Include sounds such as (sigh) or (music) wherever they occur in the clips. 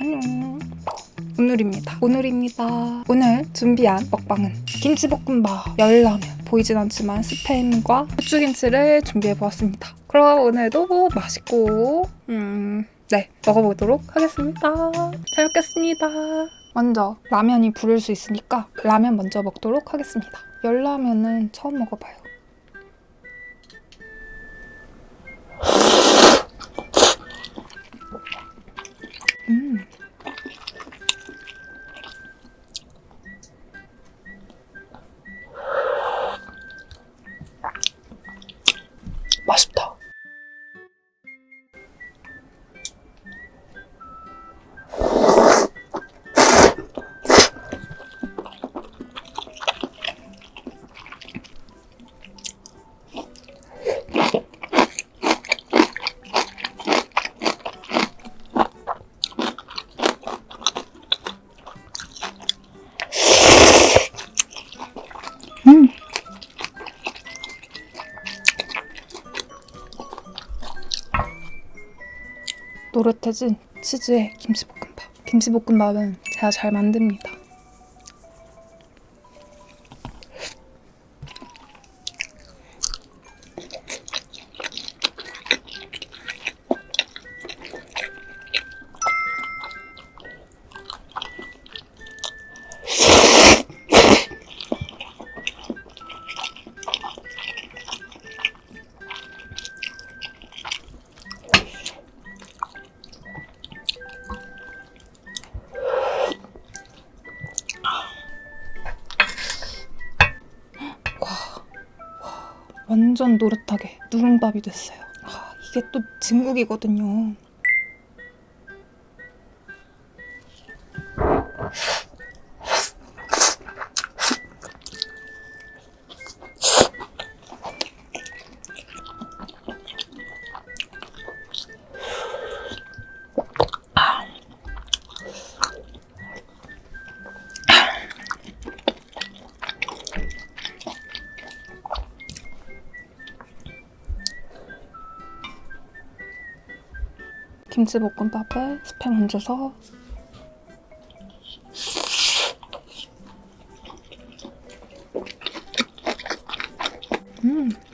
안녕 오늘입니다. 오늘입니다. 오늘 준비한 먹방은 김치볶음밥 열라면. 보이진 않지만 스팸과 후추김치를 준비해보았습니다. 그럼 오늘도 맛있고 음... 네 먹어보도록 하겠습니다. 잘 먹겠습니다. 먼저 라면이 부를 수 있으니까 라면 먼저 먹도록 하겠습니다. 열라면은 처음 먹어봐요 노릇해진 치즈의 김치볶음밥. 김치볶음밥은 제가 잘 만듭니다. 완전 노릇하게 누룽밥이 됐어요. 아, 이게 또 진국이거든요. 김치볶음밥에 스팸 얹어서 음. 음.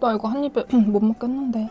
나 이거 한 입에 음, (clears throat) 못 먹겠는데.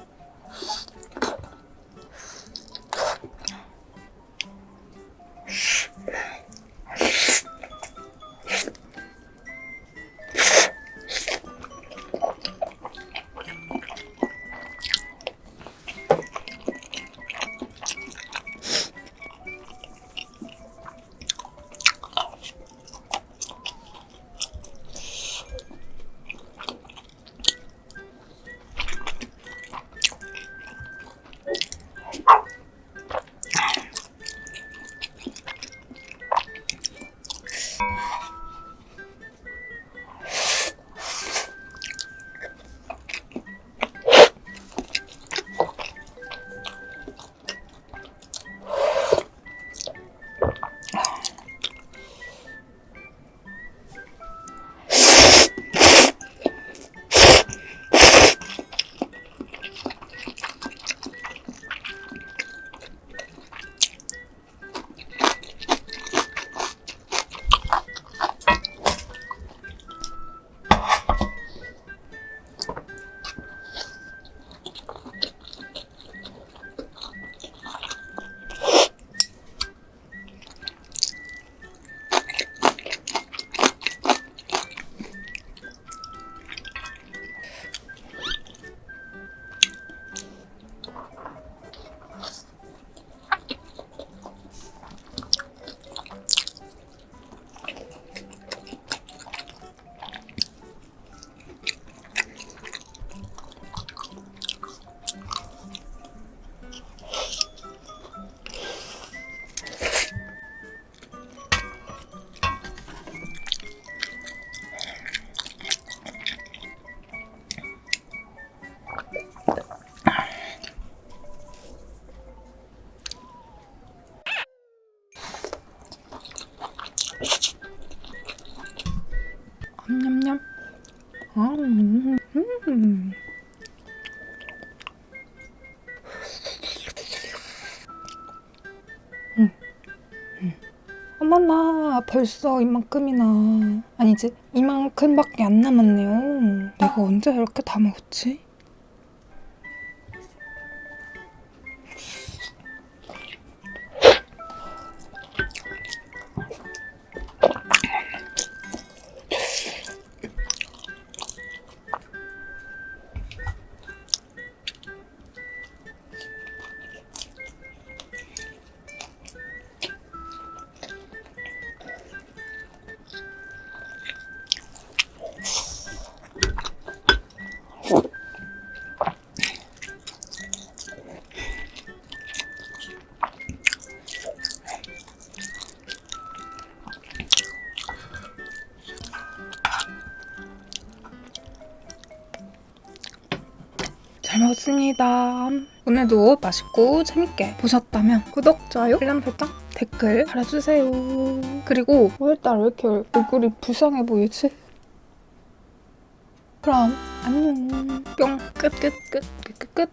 어머나 벌써 이만큼이나 아니지 이만큼밖에 안 남았네요 내가 언제 이렇게 다 먹었지? 잘 먹었습니다. 오늘도 맛있고 재밌게 보셨다면 구독, 좋아요, 알람 설정, 댓글 달아주세요. 그리고 오늘따라 왜 이렇게 얼굴이 불쌍해 보이지? 그럼 안녕. 뿅. 끝, 끝, 끝, 끝, 끝, 끝.